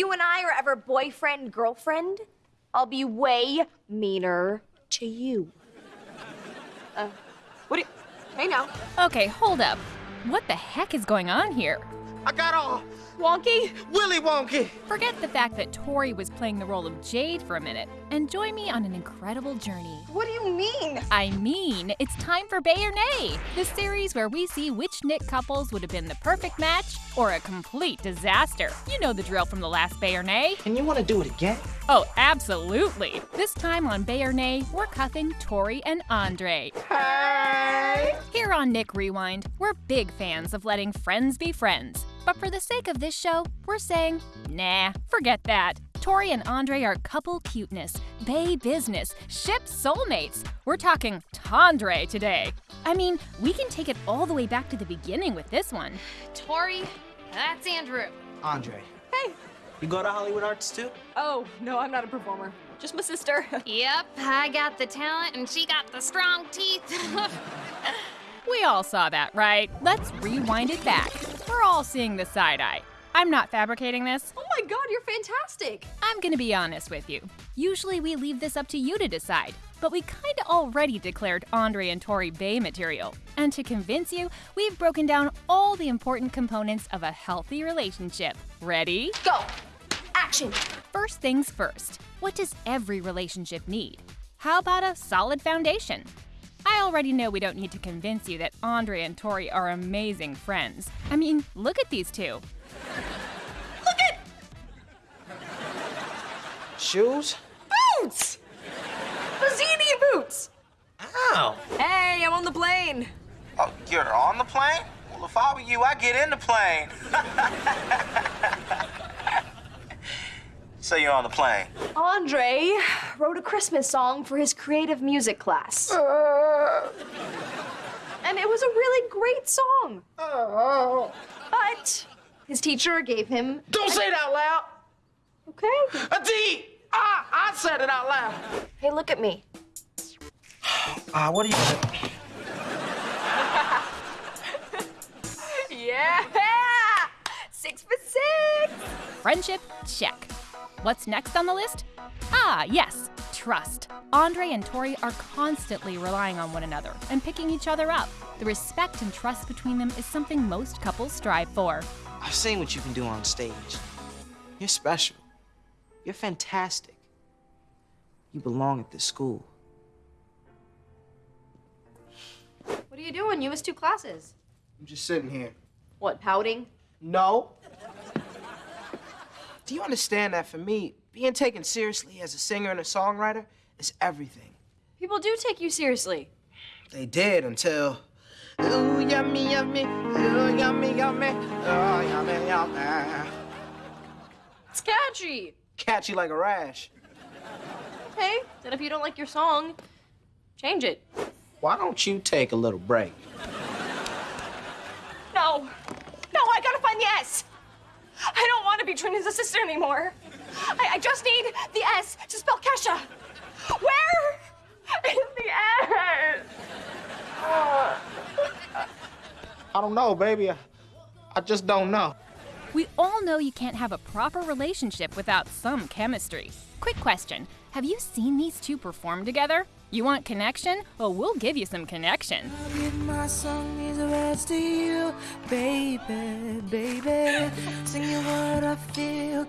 you and I are ever boyfriend girlfriend, I'll be way meaner to you. Uh, what do you. Hey now. Okay, hold up. What the heck is going on here? I got all Wonky? Willy Wonky. Forget the fact that Tori was playing the role of Jade for a minute and join me on an incredible journey. What do you mean? I mean, it's time for Bae or Nay, the series where we see which Nick couples would have been the perfect match or a complete disaster. You know the drill from the last Bae or Nay. And you want to do it again? Oh, absolutely. This time on Bae or Nay, we're cuffing Tori and Andre. Hey. Here on Nick Rewind, we're big fans of letting friends be friends. But for the sake of this show, we're saying, nah, forget that. Tori and Andre are couple cuteness, bay business, ship soulmates. We're talking Tandre today. I mean, we can take it all the way back to the beginning with this one. Tori, that's Andrew. Andre. Hey. You go to Hollywood Arts too? Oh, no, I'm not a performer. Just my sister. Yep, I got the talent and she got the strong teeth. We all saw that, right? Let's rewind it back. We're all seeing the side eye. I'm not fabricating this. oh my god, you're fantastic. I'm gonna be honest with you. Usually we leave this up to you to decide, but we kinda already declared Andre and Tori Bay material. And to convince you, we've broken down all the important components of a healthy relationship. Ready? Go. Action. First things first, what does every relationship need? How about a solid foundation? I already know we don't need to convince you that Andre and Tori are amazing friends. I mean, look at these two. Shoes? boots. Bazzini boots. Ow. Hey, I'm on the plane. Oh, you're on the plane? Well, if I were you, I'd get in the plane. so you're on the plane. Andre wrote a Christmas song for his creative music class. Uh. And it was a really great song. Uh. But his teacher gave him. Don't say it out loud. Okay. A D. Ah, I said it out loud. Hey, look at me. Ah, what are you? Yeah! Six for six! Friendship, check. What's next on the list? Ah, yes, trust. Andre and Tori are constantly relying on one another and picking each other up. The respect and trust between them is something most couples strive for. I've seen what you can do on stage. You're special. You're fantastic. You belong at this school. What are you doing? You missed two classes. I'm just sitting here. What, pouting? No. Do you understand that for me, being taken seriously as a singer and a songwriter is everything? People do take you seriously. They did until. Ooh, yummy, yummy. Ooh, yummy, yummy. Oh, yummy, yummy. It's catchy. Catchy like a rash. Okay, then if you don't like your song, change it. Why don't you take a little break? No. No, I gotta find the S. I don't want to be Trina's assistant anymore. I, I just need the S to spell Kesha. Where is the S? I don't know, baby. I, I just don't know. We all know you can't have a proper relationship without some chemistry. Quick question Have you seen these two perform together? You want connection? Well, we'll give you some connection. Give my song these you, baby, baby. Sing you what I feel,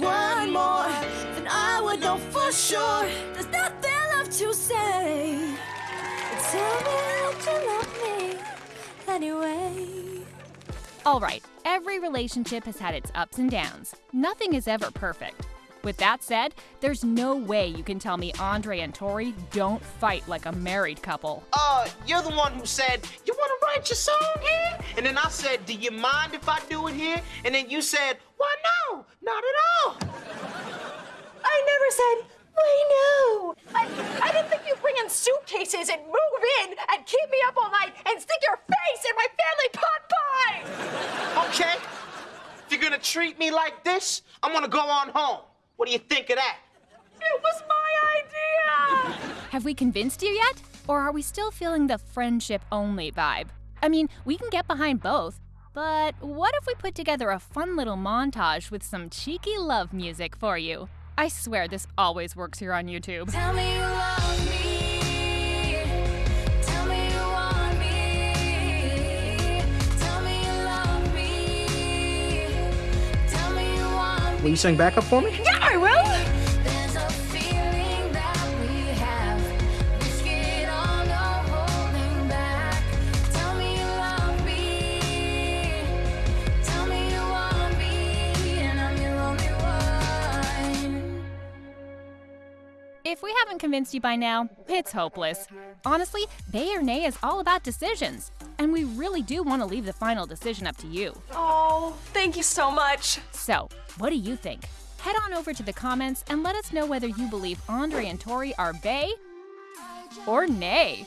one more, then I would know for sure. There's nothing left to say. Tell me that you love me anyway. All right, every relationship has had its ups and downs. Nothing is ever perfect. With that said, there's no way you can tell me Andre and Tori don't fight like a married couple. Uh, you're the one who said, you wanna write your song here? And then I said, do you mind if I do it here? And then you said, why no, not at all. I never said, why no. I, I didn't think you'd bring in suitcases and move in and keep me up all night and stick your face in my family pot pie. Okay? If you're gonna treat me like this, I'm gonna go on home. What do you think of that? It was my idea. Have we convinced you yet? Or are we still feeling the friendship only vibe? I mean, we can get behind both, but what if we put together a fun little montage with some cheeky love music for you? I swear this always works here on YouTube. Tell me you love me. Tell me you want me. Tell me you love me. Tell me you want Will you sing backup for me? Yeah, If we haven't convinced you by now, it's hopeless. Honestly, Bae or Nay is all about decisions, and we really do want to leave the final decision up to you. Oh, thank you so much. So, what do you think? Head on over to the comments and let us know whether you believe Andre and Tori are Bae or Nay.